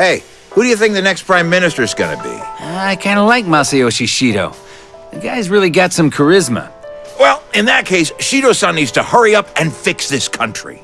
Hey, who do you think the next prime minister is gonna be? I kind of like Masayoshi Shido. The guy's really got some charisma. Well, in that case, Shido-san needs to hurry up and fix this country.